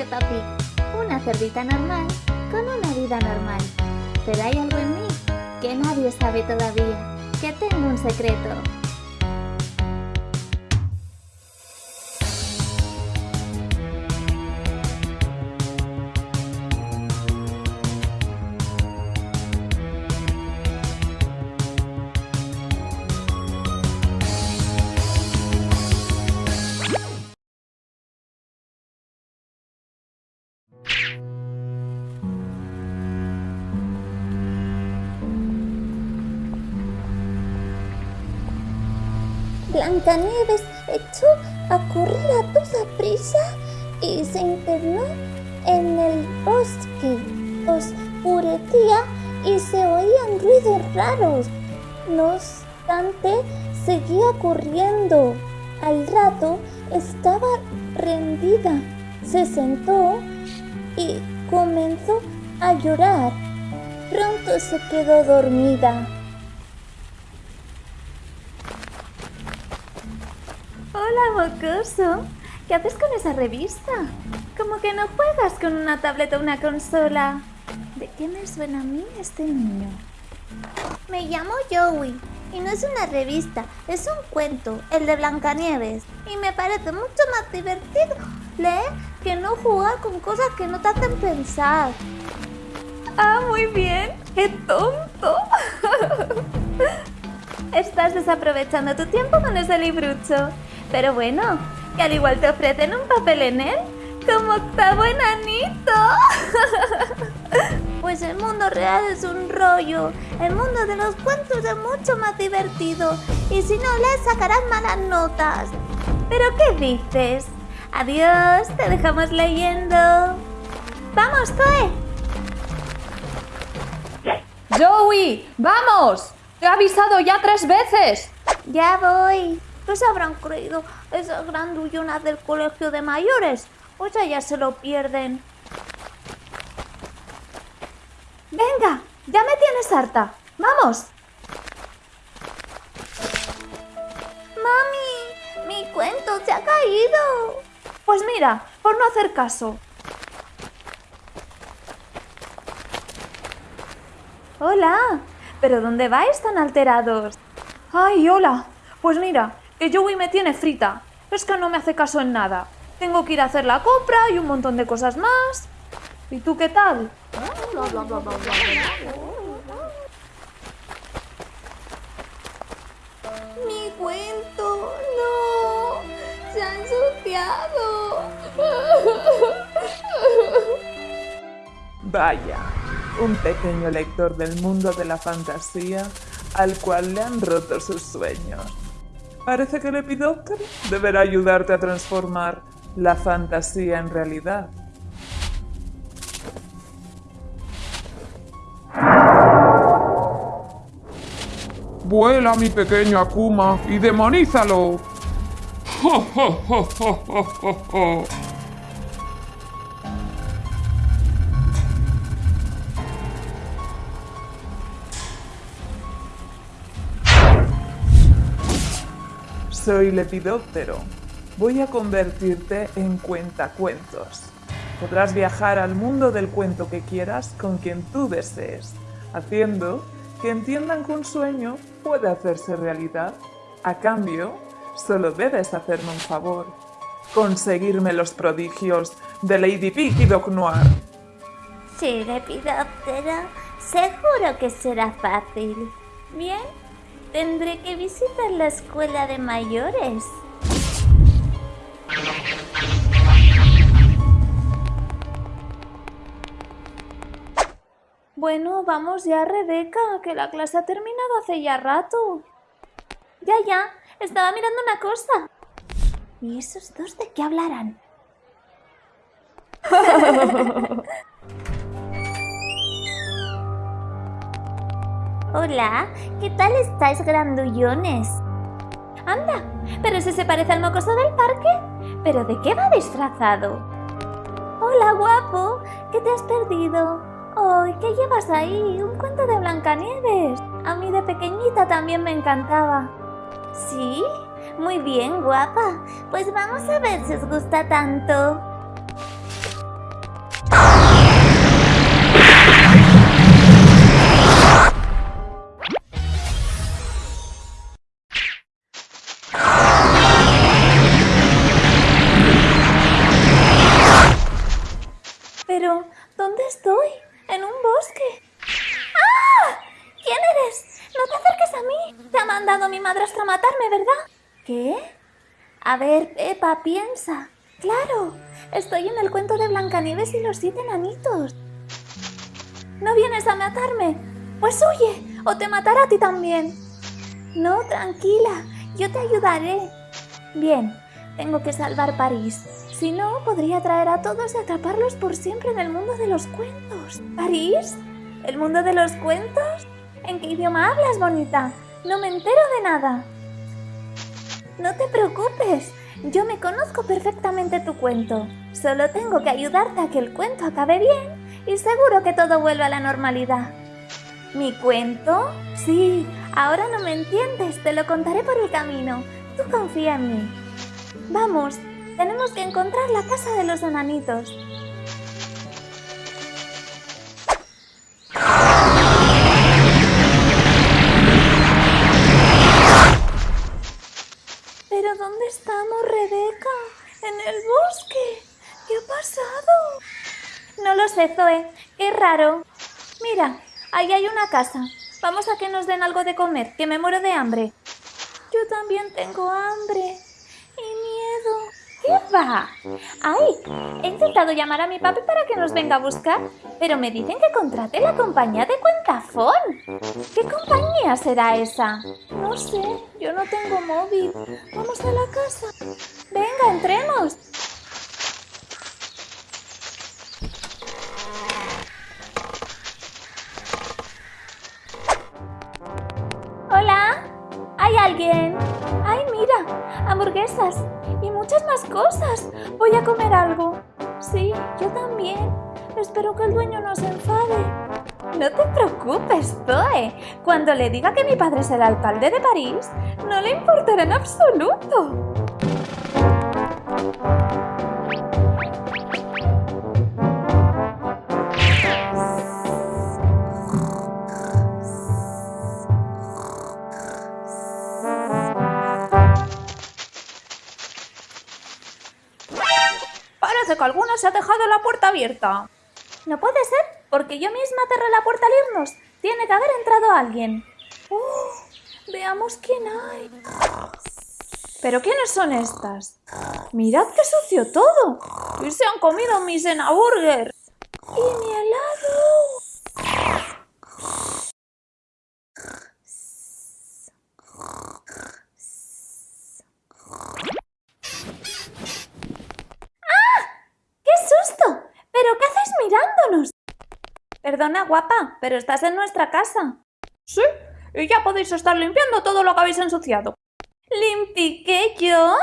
Peppa una cerdita normal con una vida normal. Pero hay algo en mí que nadie sabe todavía, que tengo un secreto. Blancanieves echó a correr a toda prisa y se internó en el bosque. Oscurecía y se oían ruidos raros. No obstante, seguía corriendo. Al rato estaba rendida. Se sentó y comenzó a llorar. Pronto se quedó dormida. Hola, mocoso. ¿Qué haces con esa revista? Como que no juegas con una tableta o una consola. ¿De qué me suena a mí este niño? Me llamo Joey y no es una revista, es un cuento, el de Blancanieves. Y me parece mucho más divertido leer que no jugar con cosas que no te hacen pensar. Ah, muy bien. ¡Qué tonto! Estás desaprovechando tu tiempo con ese librucho. Pero bueno, que al igual te ofrecen un papel en él, como octavo enanito. Pues el mundo real es un rollo. El mundo de los cuentos es mucho más divertido. Y si no lees sacarás malas notas. ¿Pero qué dices? Adiós, te dejamos leyendo. ¡Vamos, Zoe! ¡Joey! ¡Vamos! ¡Te he avisado ya tres veces! Ya voy. ¿Qué se habrán creído esas grandullonas del colegio de mayores? Pues ya se lo pierden. Venga, ya me tienes harta. ¡Vamos! ¡Mami! ¡Mi cuento se ha caído! Pues mira, por no hacer caso. Hola, ¿pero dónde vais tan alterados? Ay, hola. Pues mira, que Joey me tiene frita. Es que no me hace caso en nada. Tengo que ir a hacer la compra y un montón de cosas más. ¿Y tú qué tal? ¡Mi cuento! ¡No! ¡Se ha ensuciado! Vaya, un pequeño lector del mundo de la fantasía al cual le han roto sus sueños. Parece que el Epidóptero deberá ayudarte a transformar la fantasía en realidad. Vuela, mi pequeño Akuma, y demonízalo. Soy Lepidóptero. Voy a convertirte en cuentacuentos. Podrás viajar al mundo del cuento que quieras con quien tú desees, haciendo que entiendan que un sueño puede hacerse realidad. A cambio, solo debes hacerme un favor. Conseguirme los prodigios de Lady Pig y Doc Noir. Sí, Lepidóptero. Seguro que será fácil. Bien, tendré que visitar la escuela de mayores. Bueno, vamos ya, Rebeca, que la clase ha terminado hace ya rato. Ya, ya, estaba mirando una cosa. ¿Y esos dos de qué hablarán? Hola, ¿qué tal estáis, grandullones? Anda, ¿pero ese se parece al mocoso del parque? ¿Pero de qué va disfrazado? Hola, guapo, ¿qué te has perdido? ¡Ay, qué llevas ahí! Un cuento de Blancanieves. A mí de pequeñita también me encantaba. ¿Sí? Muy bien, guapa. Pues vamos a ver si os gusta tanto. ¿dónde estoy? En un bosque. ¡Ah! ¿Quién eres? No te acerques a mí. Te ha mandado mi madrastra a matarme, ¿verdad? ¿Qué? A ver, Pepa, piensa. Claro, estoy en el cuento de Blancanieves y los siete enanitos. ¿No vienes a matarme? Pues huye, o te matará a ti también. No, tranquila, yo te ayudaré. Bien, tengo que salvar París. Si no, podría traer a todos y atraparlos por siempre en el mundo de los cuentos. ¿París? ¿El mundo de los cuentos? ¿En qué idioma hablas, bonita? No me entero de nada. No te preocupes, yo me conozco perfectamente tu cuento. Solo tengo que ayudarte a que el cuento acabe bien y seguro que todo vuelva a la normalidad. ¿Mi cuento? Sí, ahora no me entiendes, te lo contaré por el camino. Tú confía en mí. Vamos, tenemos que encontrar la casa de los enanitos. ¿Pero dónde estamos, Rebeca? En el bosque. ¿Qué ha pasado? No lo sé, Zoe. Qué raro. Mira, ahí hay una casa. Vamos a que nos den algo de comer, que me muero de hambre. Yo también tengo hambre. ¿Qué? ¡Ay! He intentado llamar a mi papi para que nos venga a buscar, pero me dicen que contrate la compañía de Cuentafón. ¿Qué compañía será esa? No sé, yo no tengo móvil. Vamos a la casa. Venga, entremos. Cosas. Voy a comer algo. Sí, yo también. Espero que el dueño no se enfade. No te preocupes, Zoe. Cuando le diga que mi padre es el alcalde de París, no le importará en absoluto. Parece que alguna se ha dejado la puerta abierta. No puede ser, porque yo misma cerré la puerta al irnos. Tiene que haber entrado alguien. ¡Oh! Veamos quién hay. ¿Pero quiénes son estas? ¡Mirad qué sucio todo! ¡Y se han comido mi Burger! ¡Y mi helado! ¡Ah! ¡Qué susto! ¿Pero qué haces mirándonos? Perdona, guapa, pero estás en nuestra casa. Sí, y ya podéis estar limpiando todo lo que habéis ensuciado. ¿Limpiqué yo?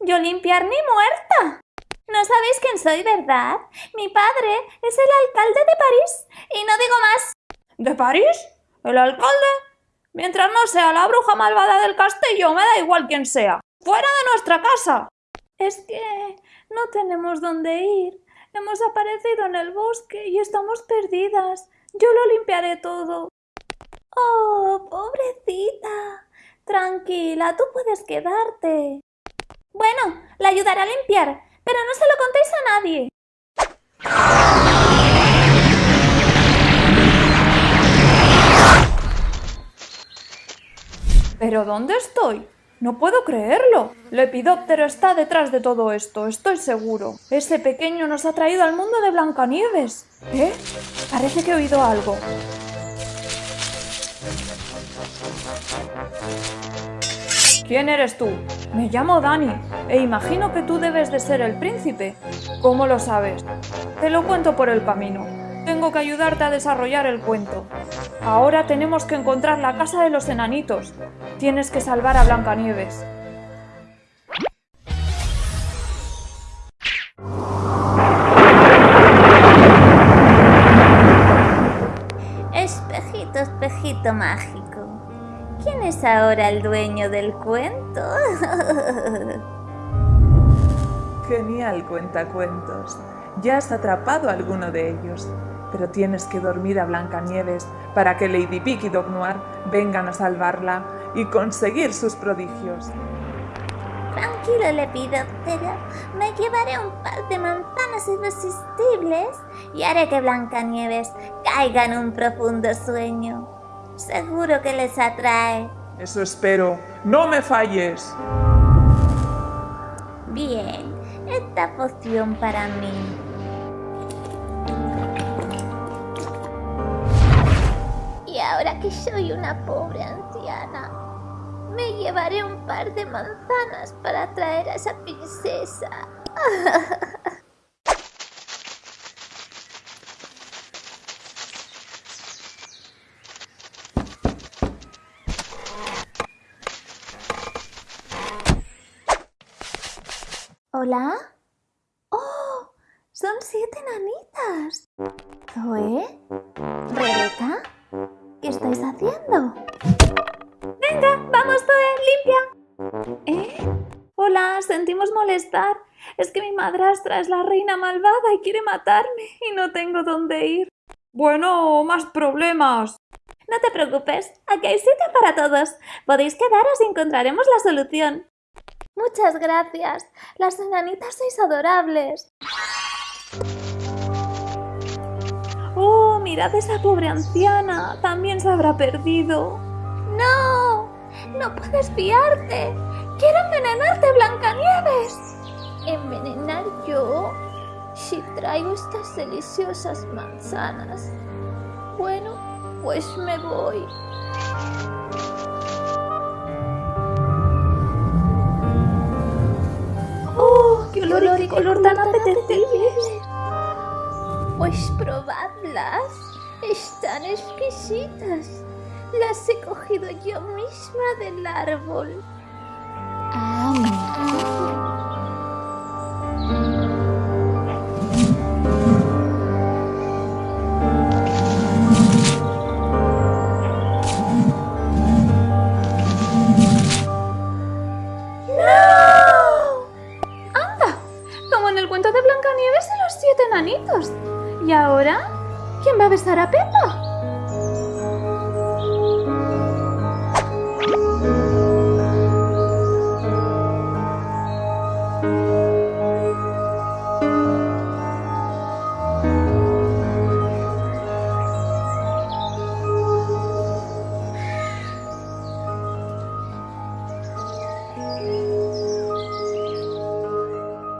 ¿Yo limpiar ni muerta? No sabéis quién soy, ¿verdad? Mi padre es el alcalde de París y no digo más. ¿De París? ¿El alcalde? Mientras no sea la bruja malvada del castillo, me da igual quién sea. ¡Fuera de nuestra casa! Es que no tenemos dónde ir. Hemos aparecido en el bosque y estamos perdidas. Yo lo limpiaré todo. Oh, pobrecita. Tranquila, tú puedes quedarte. Bueno, la ayudaré a limpiar, pero no se lo contéis a nadie. ¿Pero dónde estoy? No puedo creerlo. Lepidóptero está detrás de todo esto, estoy seguro. Ese pequeño nos ha traído al mundo de Blancanieves. ¿Eh? Parece que he oído algo. ¿Quién eres tú? Me llamo Dani e imagino que tú debes de ser el príncipe. ¿Cómo lo sabes? Te lo cuento por el camino. Tengo que ayudarte a desarrollar el cuento. Ahora tenemos que encontrar la casa de los enanitos. Tienes que salvar a Blancanieves. Espejito, espejito mágico. ¿Quién es ahora el dueño del cuento? Genial cuentacuentos. Ya has atrapado a alguno de ellos, pero tienes que dormir a Blancanieves para que Lady Pig y Doc Noir vengan a salvarla y conseguir sus prodigios. Tranquilo, Lepidóptero. Me llevaré un par de manzanas irresistibles y haré que Blancanieves caiga en un profundo sueño. Seguro que les atrae. Eso espero. ¡No me falles! Bien, esta poción para mí. Que soy una pobre anciana, me llevaré un par de manzanas para traer a esa princesa. ¿Hola? ¡Oh! Son siete nanitas. ¿Zoe? ¿Rebeca? ¿Qué estáis haciendo? Venga, vamos, Zoe, limpia. ¿Eh? Hola, sentimos molestar. Es que mi madrastra es la reina malvada y quiere matarme y no tengo dónde ir. Bueno, más problemas. No te preocupes, aquí hay sitio para todos. Podéis quedaros y encontraremos la solución. Muchas gracias. Las enanitas sois adorables. Oh, mirad esa pobre anciana. También se habrá perdido. ¡No! ¡No puedes fiarte! ¡Quiero envenenarte, Blancanieves! ¿Envenenar yo? Si traigo estas deliciosas manzanas. Bueno, pues me voy. ¡Oh, qué olor y qué color tan apetecible! Pues probadlas. Están exquisitas. Las he cogido yo misma del árbol.